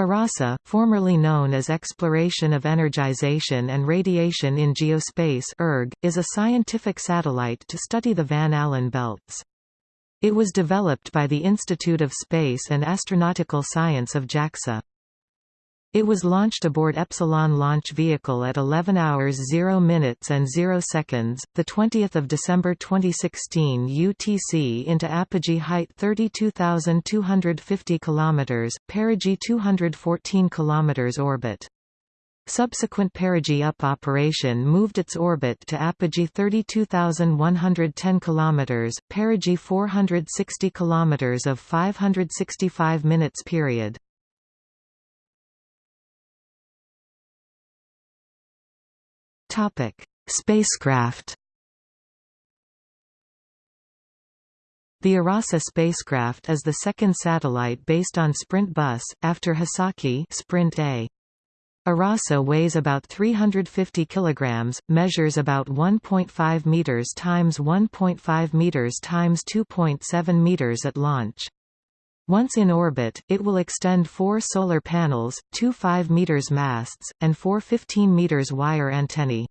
Arase, formerly known as Exploration of Energization and Radiation in Geospace ERG, is a scientific satellite to study the Van Allen belts. It was developed by the Institute of Space and Astronautical Science of JAXA. It was launched aboard Epsilon launch vehicle at 11 hours 0 minutes and 0 seconds, 20 December 2016 UTC into apogee height 32,250 km, perigee 214 km orbit. Subsequent perigee up operation moved its orbit to apogee 32,110 km, perigee 460 km of 565 minutes period. Topic: Spacecraft. The Arase spacecraft is the second satellite based on Sprint Bus, after Hisaki Sprint A. Arase weighs about 350 kilograms, measures about 1.5 meters times 1.5 meters times 2.7 meters at launch. Once in orbit, it will extend four solar panels, two 5 meters masts, and four 15 meters wire antennae.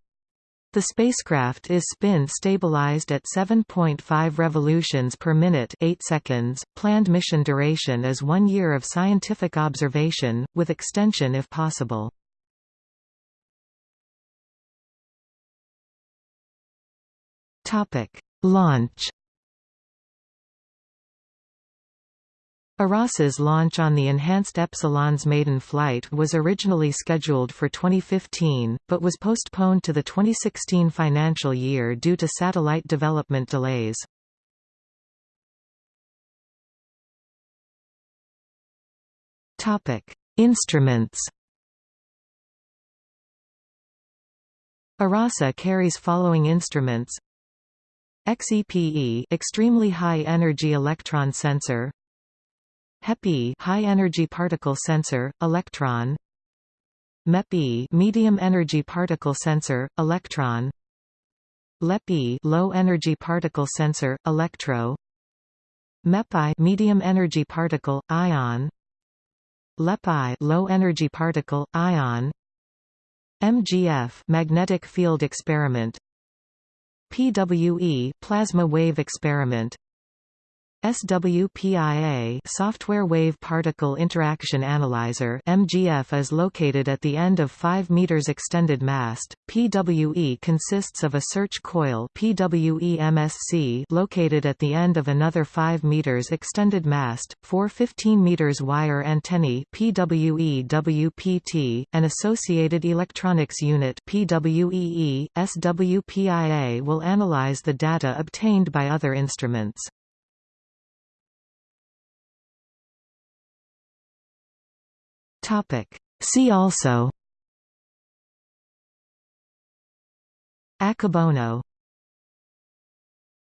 The spacecraft is spin-stabilized at 7.5 revolutions per minute 8 seconds. Planned mission duration is one year of scientific observation, with extension if possible. Launch Arase's launch on the Enhanced Epsilon's maiden flight was originally scheduled for 2015, but was postponed to the 2016 financial year due to satellite development delays. Instruments. Arase carries following instruments. XEPE extremely high energy electron sensor HEPI high energy particle sensor electron. MEPE medium energy particle sensor electron. LEPI low energy particle sensor electro. MEPI medium energy particle ion. LEPI low energy particle ion. MGF magnetic field experiment. PWE plasma wave experiment SWPIA Software Wave Particle Interaction Analyzer MGF is located at the end of 5 meters extended mast. PWE consists of a search coil PWE MSC located at the end of another 5 meters extended mast, four 15 meters wire antennae PWE WPT, an associated electronics unit PWEE. SWPIA will analyze the data obtained by other instruments. Topic. See also Akebono